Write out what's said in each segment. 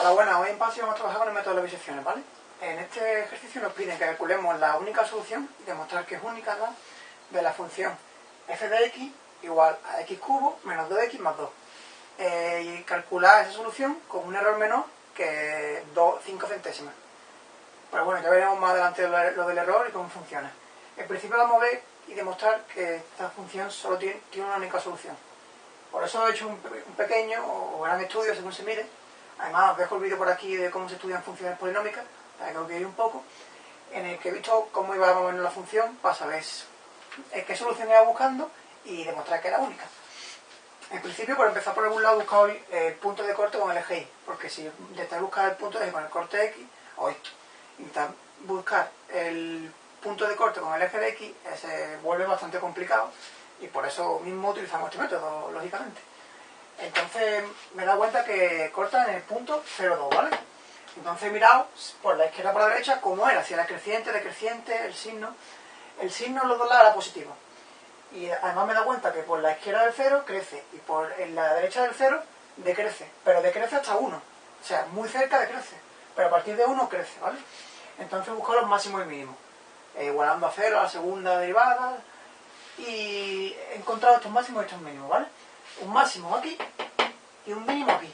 Hola, buenas. Hoy en PASI vamos a trabajar con el método de las bisecciones, ¿vale? En este ejercicio nos piden que calculemos la única solución y demostrar que es única la de la función f de x igual a x cubo menos 2x más 2. Eh, y calcular esa solución con un error menor que 2, 5 centésimas. Pero bueno, ya veremos más adelante lo del error y cómo funciona. En principio vamos a ver y demostrar que esta función solo tiene, una única solución. Por eso he hecho un pequeño o gran estudio según se mire Además, os dejo el vídeo por aquí de cómo se estudian funciones polinómicas, para que os veáis un poco, en el que he visto cómo iba a mover la función para saber qué solución iba buscando y demostrar que era única. En principio, por empezar por algún lado, buscado el punto de corte con el eje Y, porque si intentáis buscar el punto de eje con el corte X, o esto, intentar buscar el punto de corte con el eje de X, se vuelve bastante complicado y por eso mismo utilizamos este método, lógicamente. Entonces me he dado cuenta que corta en el punto 0,2, ¿vale? Entonces he mirado por la izquierda por la derecha cómo era, si era creciente, decreciente, el signo. El signo los dos lados era positivo. Y además me he dado cuenta que por la izquierda del 0 crece y por la derecha del 0 decrece. Pero decrece hasta 1. O sea, muy cerca decrece. Pero a partir de 1 crece, ¿vale? Entonces busco los máximos y mínimos. Eh, igualando a 0 a la segunda derivada. Y he encontrado estos máximos y estos mínimos, ¿vale? Un máximo aquí y un mínimo aquí.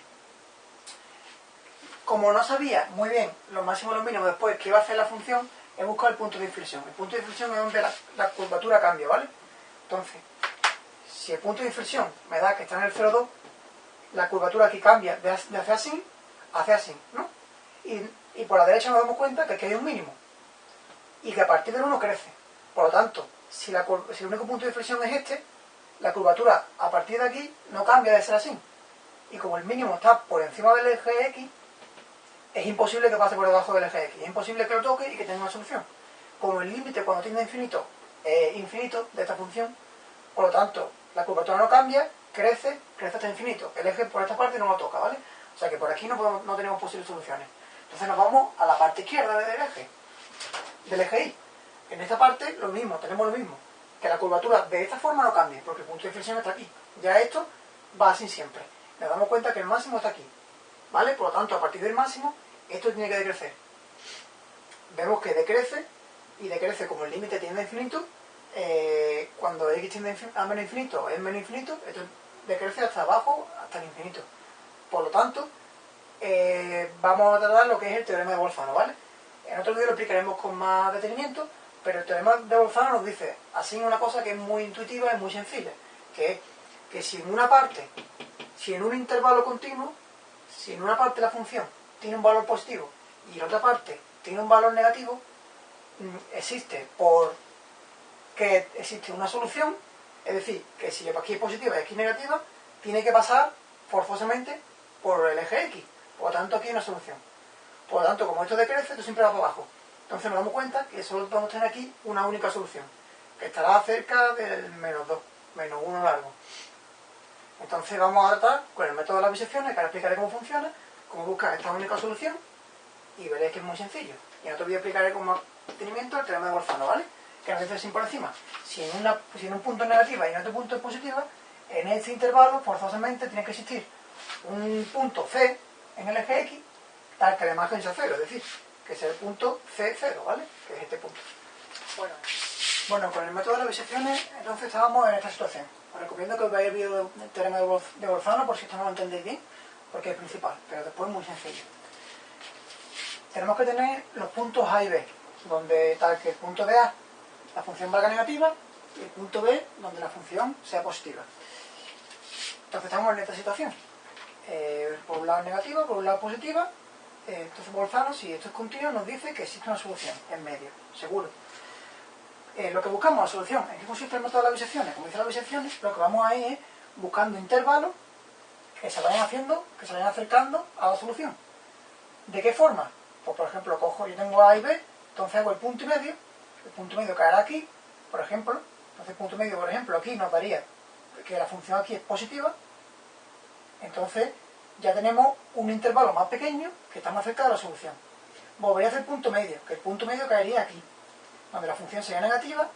Como no sabía muy bien los máximos y los mínimos después que iba a hacer la función, he buscado el punto de inflexión. El punto de inflexión es donde la, curvatura cambia, ¿vale? Entonces, si el punto de inflexión me da que está en el 0,2, la curvatura aquí cambia de, hacia así hacia así, ¿no? Y, por la derecha nos damos cuenta que aquí hay un mínimo. Y que a partir del 1 crece. Por lo tanto, si, si el único punto de inflexión es este, la curvatura a partir de aquí no cambia de ser así. Y como el mínimo está por encima del eje X, es imposible que pase por debajo del eje X. Es imposible que lo toque y que tenga una solución. Como el límite cuando tiene infinito es infinito de esta función, por lo tanto, la curvatura no cambia, crece, crece hasta infinito. El eje por esta parte no lo toca, ¿vale? O sea que por aquí no, no tenemos posibles soluciones. Entonces nos vamos a la parte izquierda del eje, del eje Y. En esta parte lo mismo, tenemos lo mismo que la curvatura de esta forma no cambie, porque el punto de inflexión está aquí. Ya esto va así siempre. Nos damos cuenta que el máximo está aquí. ¿Vale? Por lo tanto, a partir del máximo, esto tiene que decrecer. Vemos que decrece, y decrece como el límite tiende a infinito, eh, cuando x tiende a menos infinito es menos infinito, esto decrece hasta abajo, hasta el infinito. Por lo tanto, eh, vamos a tratar lo que es el teorema de Bolzano, ¿vale? En otro vídeo lo explicaremos con más detenimiento, pero el teorema de Bolzano nos dice así una cosa que es muy intuitiva y muy sencilla, que es que si en una parte, si en un intervalo continuo, si en una parte la función tiene un valor positivo y en otra parte tiene un valor negativo, mm, existe por que existe una solución, es decir, que si aquí es positiva y aquí es negativa, tiene que pasar forzosamente por el eje X. Por lo tanto, aquí hay una solución. Por lo tanto, como esto decrece, esto siempre va para abajo. Entonces nos damos cuenta que solo podemos tener aquí una única solución, que estará cerca del menos 2, menos 1 largo. Entonces vamos a tratar con el método de las bisecciones, que ahora explicaré cómo funciona, cómo buscar esta única solución, y veréis que es muy sencillo. Y en otro vídeo explicaré con más detenimiento el teorema de Bolzano, ¿vale? Que nos dice así por encima. Si en, una, si en un punto es negativa y en otro punto es positiva, en este intervalo forzosamente tiene que existir un punto C en el eje X, tal que la imagen sea cero, es decir, que es el punto C0, ¿vale? Que es este punto. Bueno, bueno con el método de las bisecciones, entonces estábamos en esta situación. Os recomiendo que os veáis el vídeo del teorema de Bolzano por si esto no lo entendéis bien, porque es principal, pero después es muy sencillo. Tenemos que tener los puntos A y B, donde tal que el punto de A la función valga negativa y el punto B donde la función sea positiva. Entonces estamos en esta situación. Eh, por un lado negativa, por un lado positiva, eh, entonces Bolzano, si esto es continuo, nos dice que existe una solución en medio, seguro. Eh, lo que buscamos, la solución, ¿en qué consiste el método de las bisecciones? Como dice las bisecciones, lo que vamos a ir es buscando intervalos que se vayan haciendo, que se vayan acercando a la solución. ¿De qué forma? Pues por ejemplo, cojo, yo tengo A y B, entonces hago el punto y medio, el punto medio caerá aquí, por ejemplo, entonces el punto medio, por ejemplo, aquí nos daría que la función aquí es positiva, entonces ya tenemos un intervalo más pequeño que está más cerca de la solución. Volvería a hacer punto medio, que el punto medio caería aquí, donde la función sería negativa,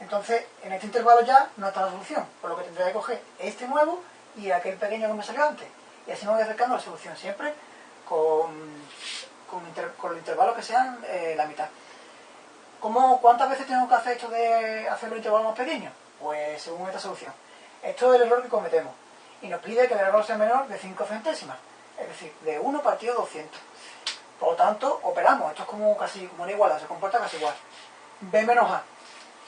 entonces en este intervalo ya no está la solución, por lo que tendría que coger este nuevo y aquel pequeño que me salió antes, y así me voy acercando a la solución, siempre con, con, los intervalos que sean eh, la mitad. ¿Cómo, ¿Cuántas veces tengo que hacer esto de hacer los intervalos más pequeños? Pues según esta solución. Esto es el error que cometemos. Y nos pide que el error sea menor de 5 centésimas. Es decir, de 1 partido 200. Por lo tanto, operamos. Esto es como casi como una igualdad, se comporta casi igual. B menos A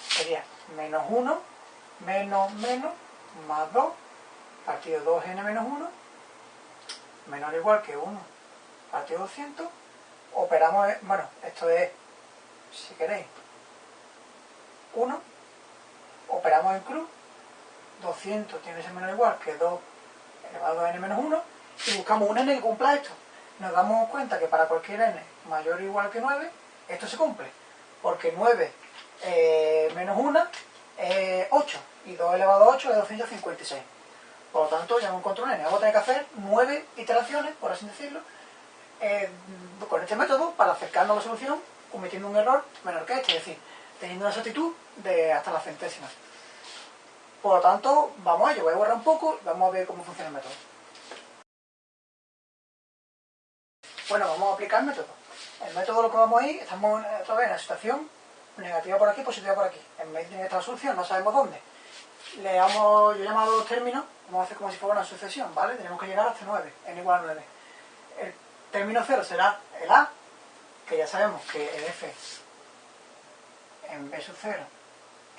sería menos 1, menos menos, más 2, partido 2n menos 1, menor o igual que 1, partido 200. Operamos, bueno, esto es, si queréis, 1. Operamos en cruz. 200 tiene que ser menor o igual que 2 elevado a n menos 1. Y buscamos un n que cumpla esto nos damos cuenta que para cualquier n mayor o igual que 9, esto se cumple. Porque 9 eh, menos 1 es 8 y 2 elevado a 8 es 256. Por lo tanto, ya me encuentro un n. Vamos a tener que hacer 9 iteraciones, por así decirlo, eh, con este método para acercarnos a la solución cometiendo un error menor que este, es decir, teniendo una exactitud de hasta la centésima. Por lo tanto, vamos a ello, voy a borrar un poco y vamos a ver cómo funciona el método. Bueno, vamos a aplicar el método. El método lo que vamos a ir, estamos otra vez en la situación negativa por aquí, positiva por aquí. En vez de esta solución, no sabemos dónde. Le damos, yo he llamado los términos, vamos a hacer como si fuera una sucesión, ¿vale? Tenemos que llegar hasta 9, n igual a 9. El término 0 será el a, que ya sabemos que el f en b sub 0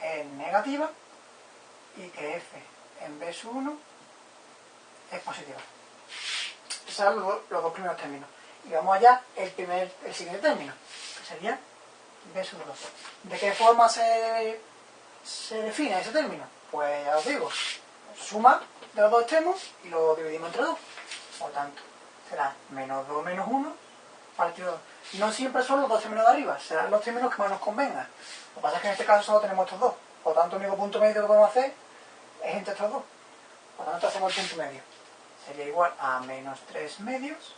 es negativa y que f en sub 1 es positiva. Esos son los dos primeros términos. Y vamos allá, el, primer, el siguiente término, que sería B sub 2. ¿De qué forma se, se define ese término? Pues ya os digo, suma de los dos extremos y lo dividimos entre 2. Por tanto, será menos 2 menos 1 partido 2. No siempre son los dos términos de arriba, serán los términos que más nos convengan. Lo que pasa es que en este caso solo tenemos estos dos. Por tanto, el único punto medio que podemos hacer es entre estos dos. Por tanto, hacemos el punto medio. Sería igual a menos 3 medios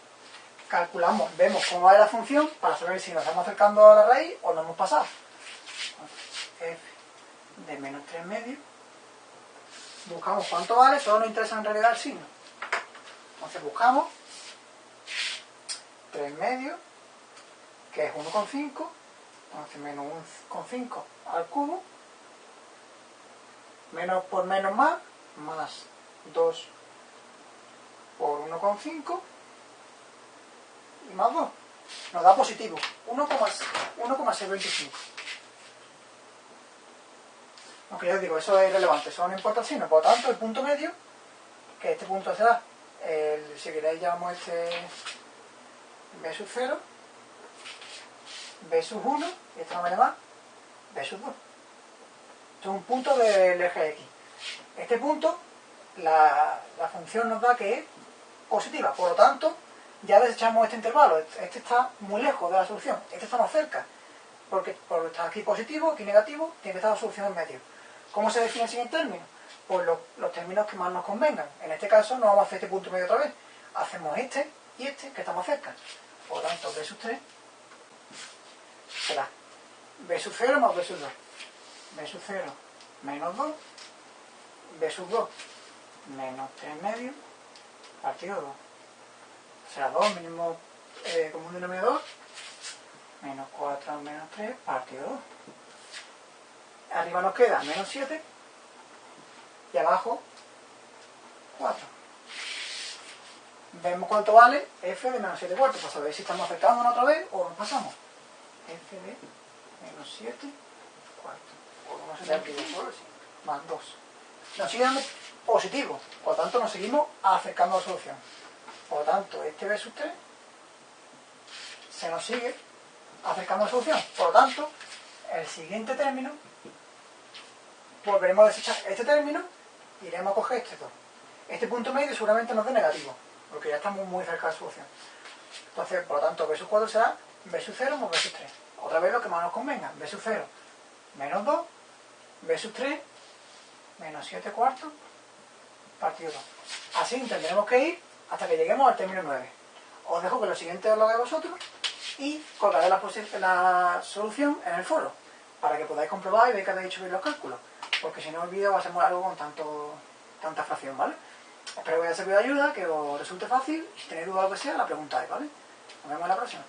calculamos, vemos cómo va la función para saber si nos estamos acercando a la raíz o no hemos pasado. f de menos 3 medios. Buscamos cuánto vale, solo nos interesa en realidad el signo. Entonces buscamos 3 medios, que es 1,5, entonces menos 1,5 al cubo, menos por menos más, más 2 por 1,5 y más 2 nos da positivo, 1,625. Aunque ya os digo, eso es irrelevante, eso no importa el signo. Por lo tanto, el punto medio, que este punto será, el, si queréis llamamos este b sub 0, b sub 1, y esto no me llama b sub 2. Esto es un punto del eje x. Este punto, la, la función nos da que es positiva, por lo tanto, ya desechamos este intervalo. Este está muy lejos de la solución. Este está más cerca. Porque, porque está aquí positivo, aquí negativo, tiene que estar la solución en medio. ¿Cómo se define el siguiente término? Pues los, términos que más nos convengan. En este caso no vamos a hacer este punto medio otra vez. Hacemos este y este, que está más cerca. Por lo tanto, b sub 3 será b sub 0 más b sub 2. B sub 0 menos 2. b sub 2 menos 3 medios partido 2 será 2, mínimo eh, común denominador, menos 4 menos 3 partido 2. Arriba nos queda menos 7 y abajo 4. Vemos cuánto vale f de menos 7 cuartos, para saber si estamos acercándonos otra vez o nos pasamos. f de menos 7 cuartos. Más 2. Nos sigue dando positivo, por lo tanto nos seguimos acercando a la solución. Por lo tanto, este sub 3 se nos sigue acercando a la solución. Por lo tanto, el siguiente término, volveremos a desechar este término y iremos a coger este 2. Este punto medio seguramente nos dé negativo, porque ya estamos muy cerca de la solución. Entonces, por lo tanto, sub 4 será sub 0 más sub 3. Otra vez lo que más nos convenga. Sub 0 menos 2, Sub 3 menos 7 cuartos partido 2. Así tendremos que ir hasta que lleguemos al término 9. Os dejo que lo siguiente os lo hagáis vosotros y colgaré la, solución en el foro para que podáis comprobar y ver que habéis hecho bien los cálculos. Porque si no el vídeo va a ser muy largo con tanto, tanta fracción, ¿vale? Espero que os haya servido de ayuda, que os resulte fácil. Si tenéis duda o lo que sea, la preguntáis, ¿vale? Nos vemos en la próxima.